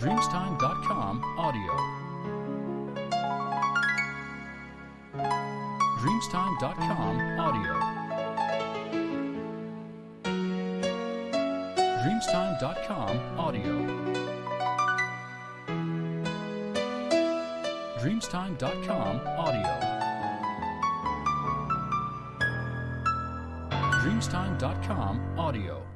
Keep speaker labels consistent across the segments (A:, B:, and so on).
A: dreamstime.com audio. dreamstime.com audio. dreamstime.com audio. dreamstime.com audio. dreamstime.com audio.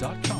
A: com.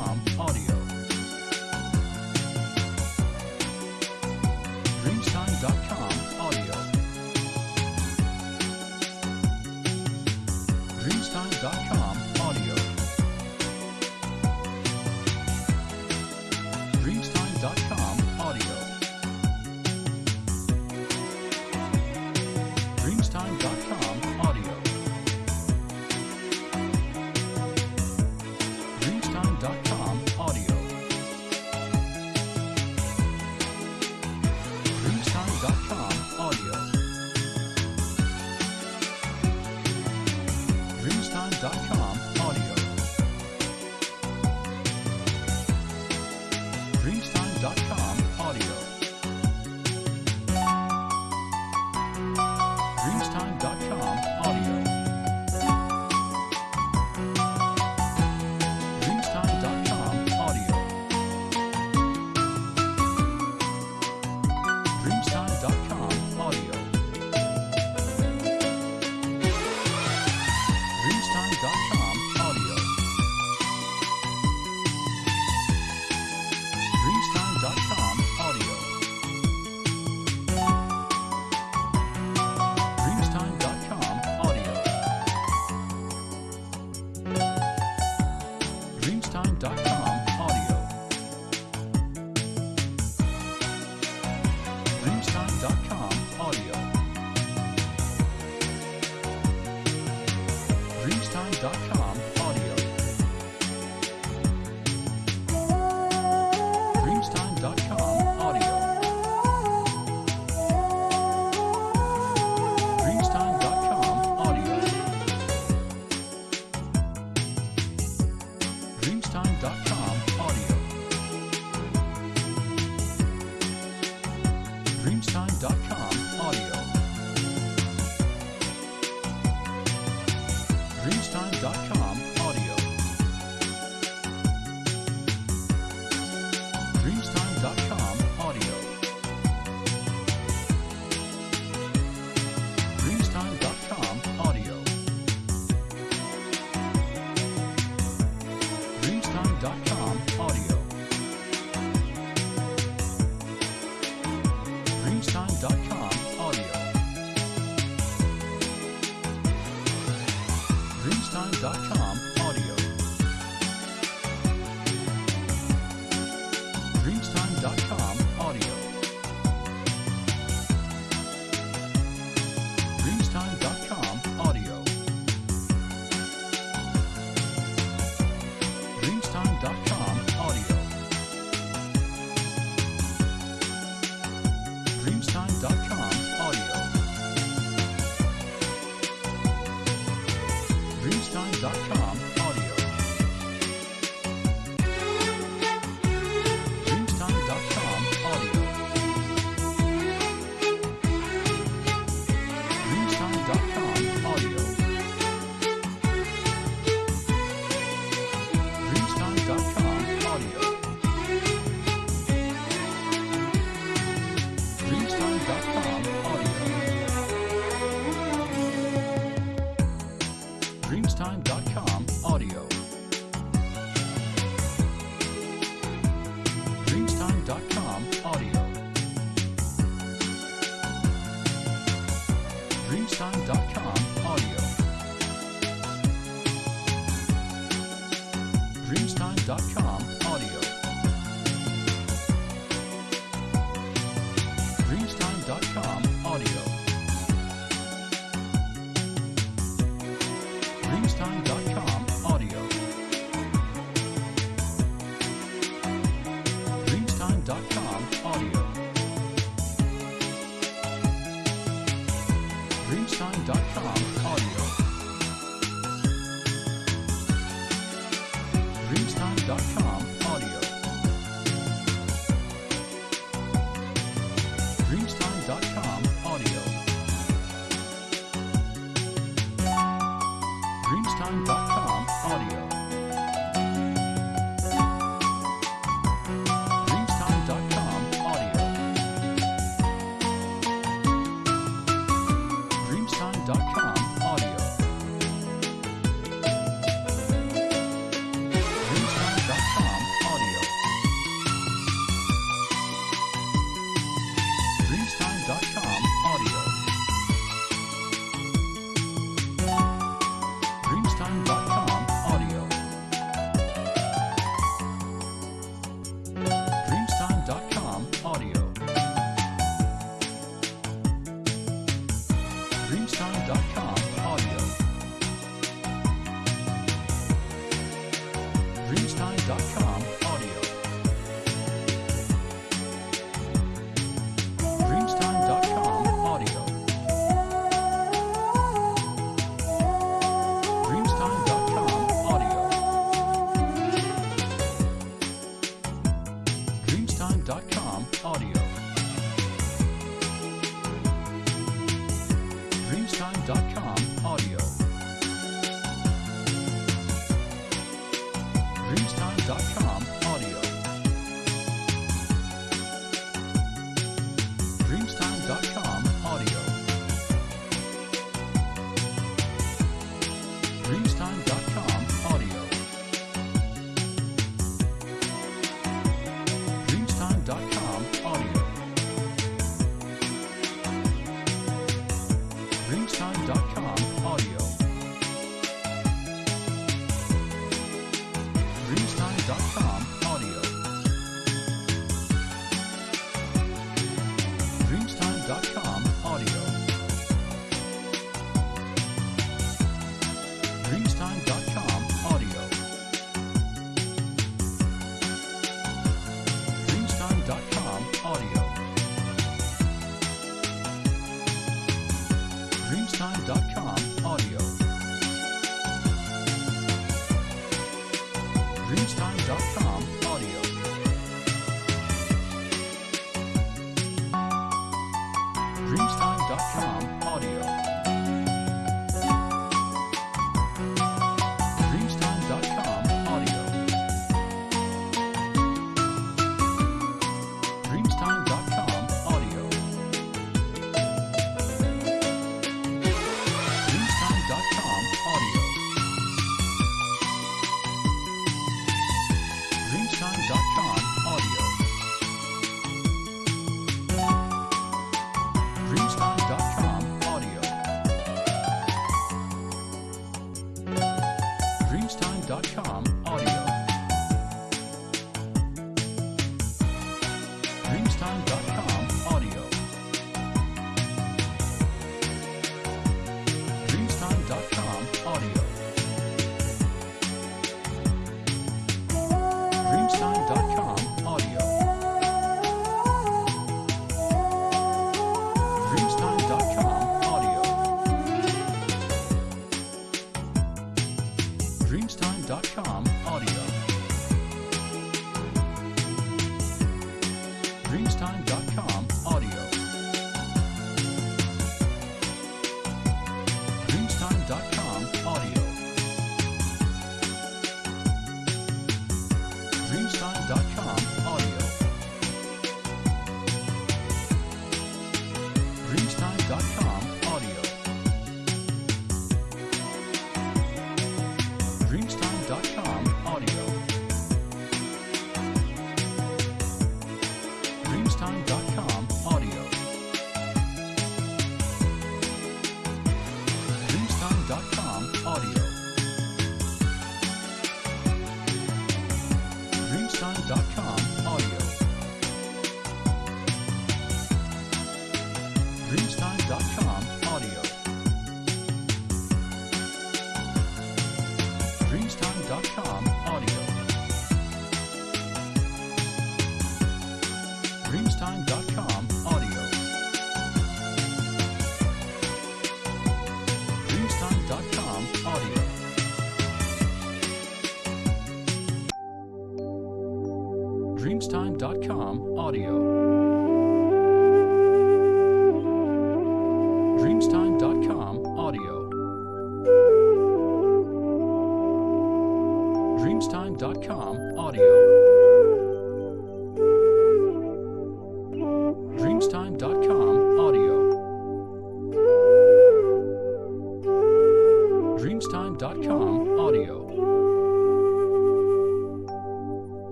A: lifetime.com. Aww. Dreamstime.com audio. Dreamstime.com Dreamstime.com audio. Dreamstime.com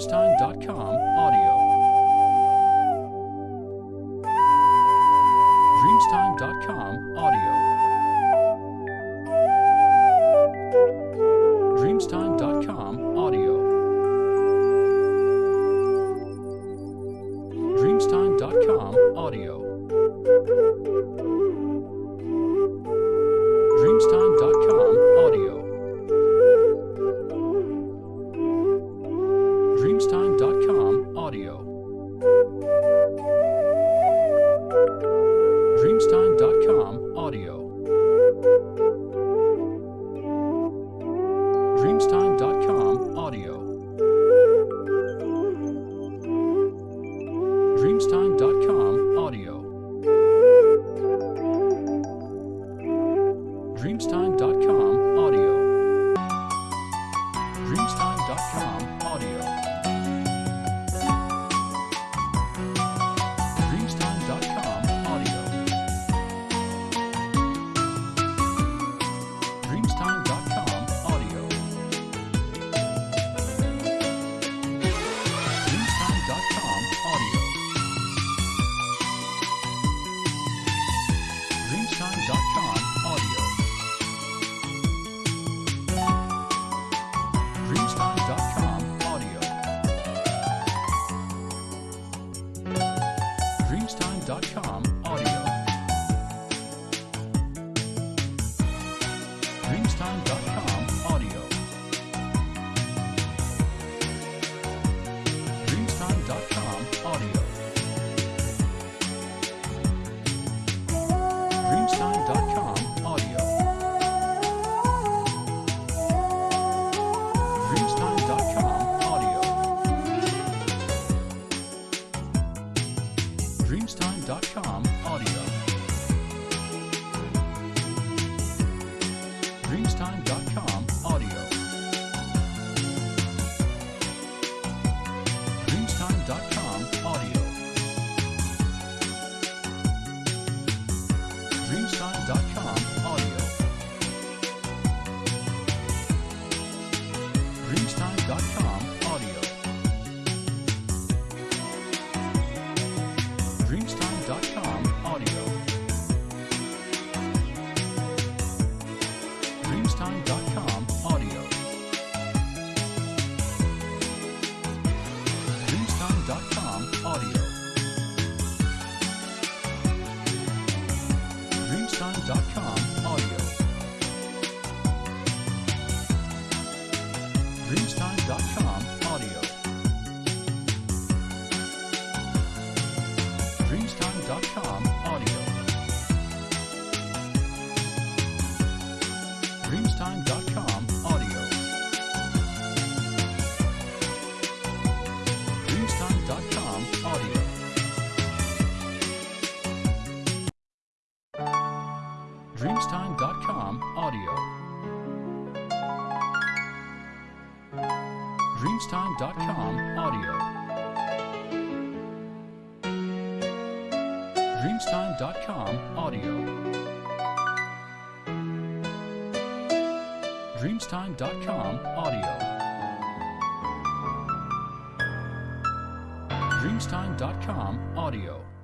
A: TimesTime.com audio. 上。Dreamstime.com audio. Dreamstime.com audio.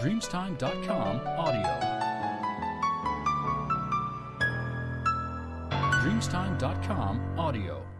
A: Dreamstime.com audio. Dreamstime.com audio.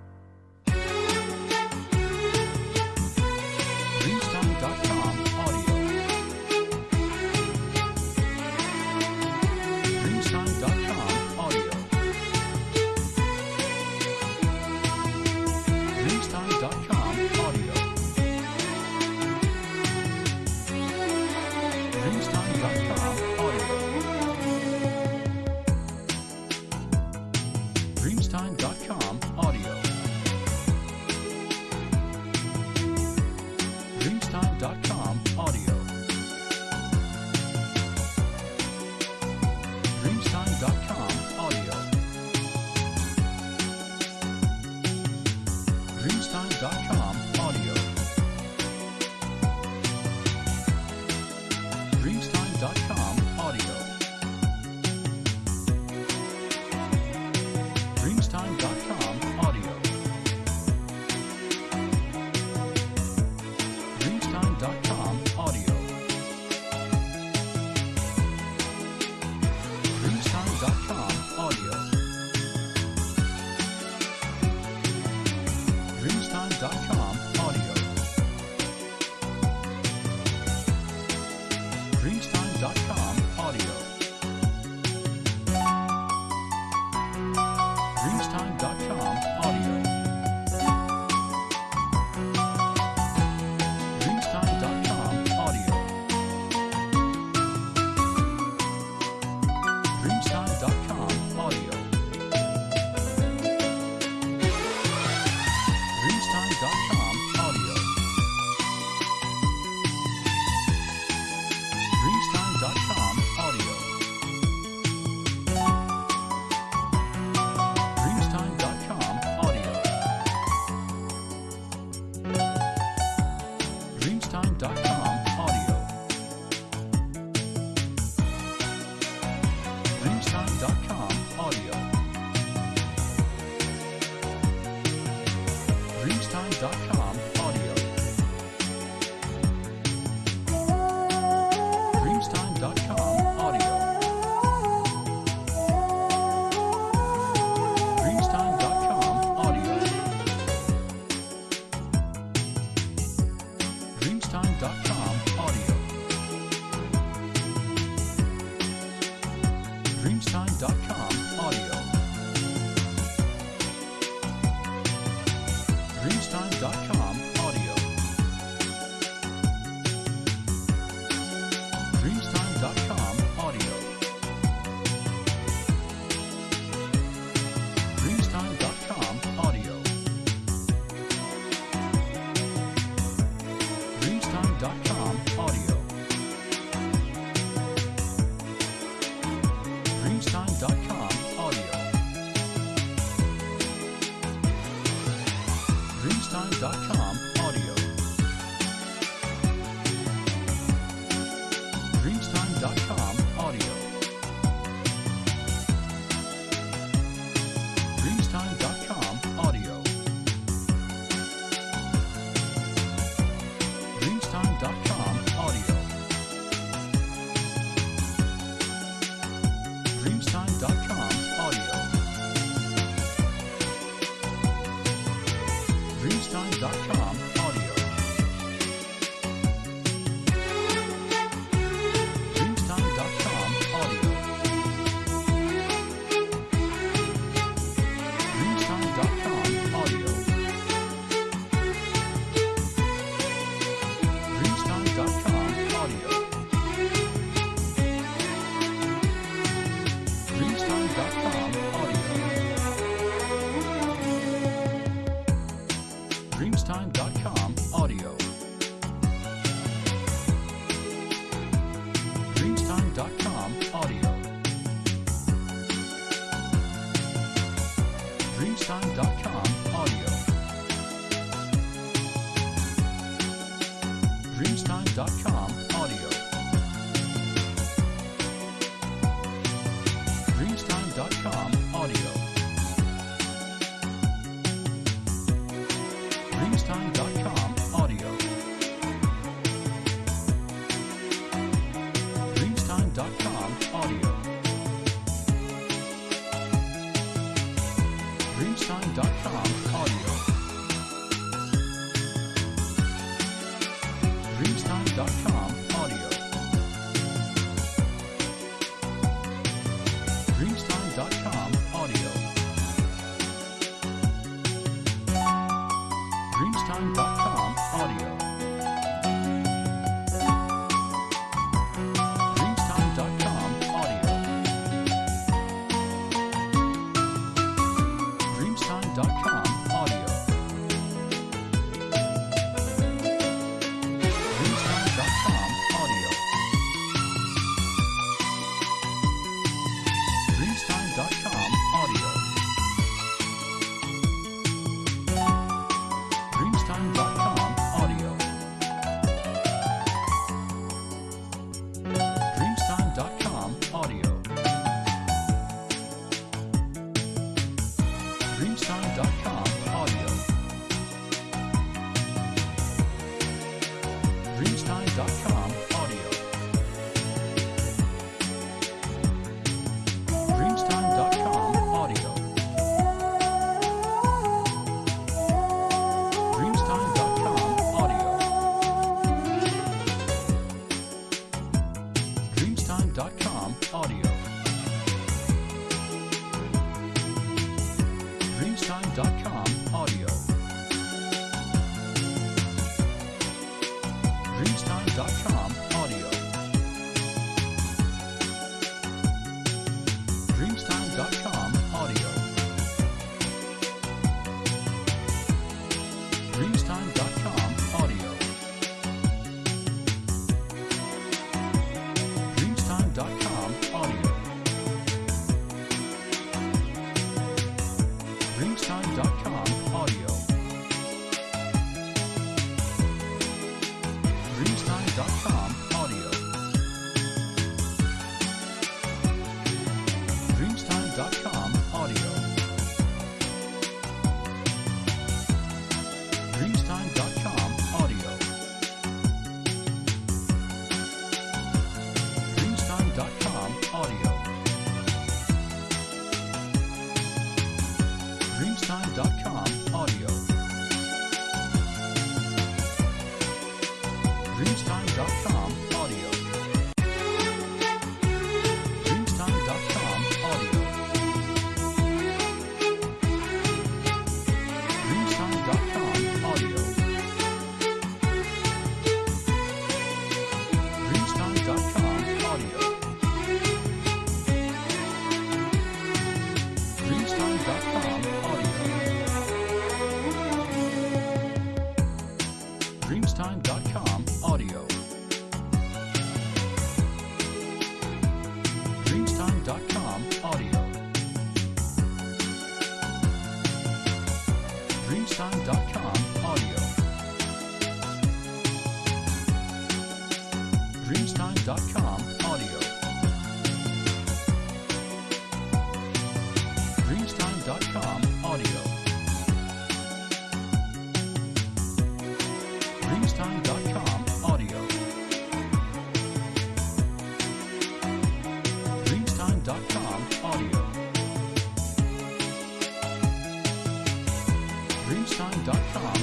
A: Shine.com.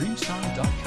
A: DreamStar.com.